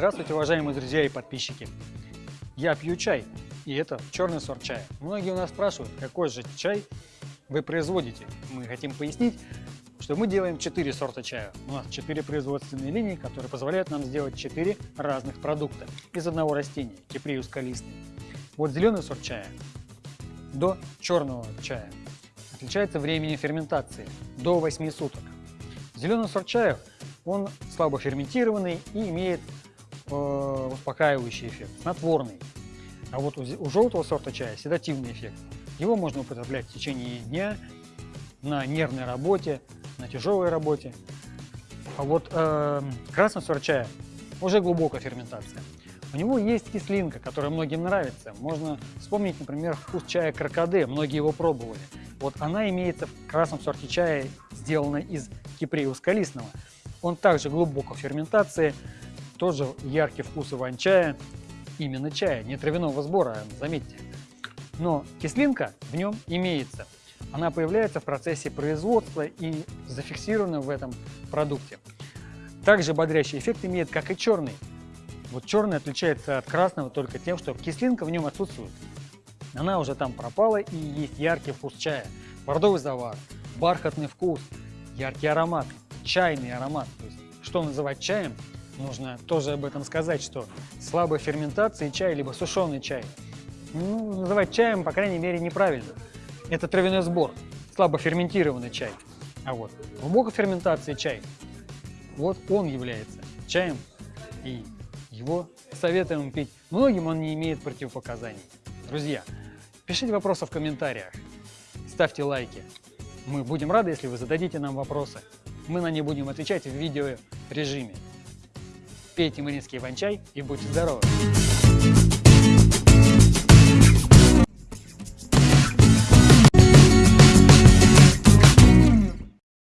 Здравствуйте, уважаемые друзья и подписчики! Я пью чай, и это черный сорт чая. Многие у нас спрашивают, какой же чай вы производите. Мы хотим пояснить, что мы делаем 4 сорта чая. У нас 4 производственные линии, которые позволяют нам сделать 4 разных продукта из одного растения, киприус калистый. Вот зеленый сорт чая до черного чая отличается временем ферментации до 8 суток. Зеленый сорт чая, он слабо ферментированный и имеет успокаивающий эффект, снотворный. А вот у, желтого сорта чая седативный эффект. Его можно употреблять в течение дня на нервной работе, на тяжелой работе. А вот э, красный сорт чая уже глубокая ферментация. У него есть кислинка, которая многим нравится. Можно вспомнить, например, вкус чая крокоде, многие его пробовали. Вот она имеется в красном сорте чая, сделана из киприус калистного. Он также глубоко в ферментации, тоже яркий вкус иван-чая, именно чая, не травяного сбора, заметьте. Но кислинка в нем имеется. Она появляется в процессе производства и зафиксирована в этом продукте. Также бодрящий эффект имеет, как и черный. Вот черный отличается от красного только тем, что кислинка в нем отсутствует. Она уже там пропала и есть яркий вкус чая, бордовый завар, бархатный вкус, яркий аромат, чайный аромат. То есть, что называть чаем, нужно тоже об этом сказать, что слабой ферментации чай, либо сушеный чай, ну, называть чаем, по крайней мере, неправильно. Это травяной сбор, слабо ферментированный чай. А вот глубокой ферментации чай, вот он является чаем, и его советуем пить. Многим он не имеет противопоказаний. Друзья, пишите вопросы в комментариях, ставьте лайки. Мы будем рады, если вы зададите нам вопросы. Мы на них будем отвечать в видео режиме. Пейте маринский ванчай и будьте здоровы!